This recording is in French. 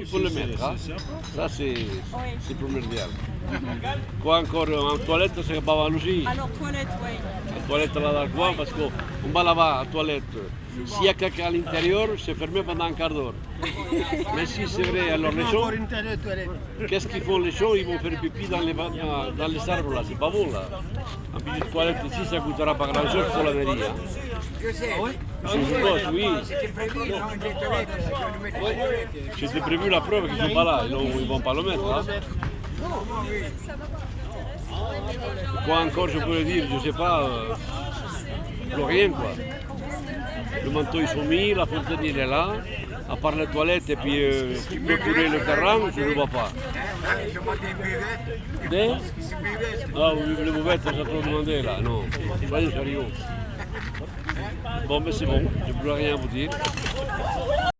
il faut le mettre. hein. Ça, c'est c'est primordial. Quoi encore En toilette, c'est pas mal aussi. Alors, toilette, oui. La toilette là dans le coin, parce qu'on va là-bas, la toilette. S'il y a quelqu'un à l'intérieur, c'est fermé pendant un quart d'heure. Mais si c'est vrai, alors les gens, qu'est-ce qu'ils font les gens Ils vont faire pipi dans les, dans, les arbres là, c'est pas bon là. Un petite toilette ici, ça coûtera pas grand-chose pour la mairie. Je. Je oui. C'était prévu, prévu la preuve qu'ils sont pas là, ils ne vont pas le mettre. hein. Quoi encore je pourrais dire, je sais pas, euh, plus rien quoi. Le manteau ils sont mis, la fontaine il est là, à part les toilettes et puis euh, le terrain, je ne vois pas. Des? Ah oui, les bouvettes, j'ai trop demandé là, non, soyez sérieux. Bon, mais c'est bon, je ne peux rien vous dire.